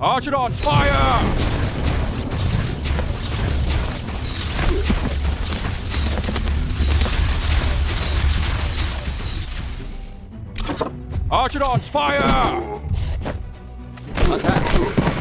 Archidons, fire! Archidons, fire! Okay.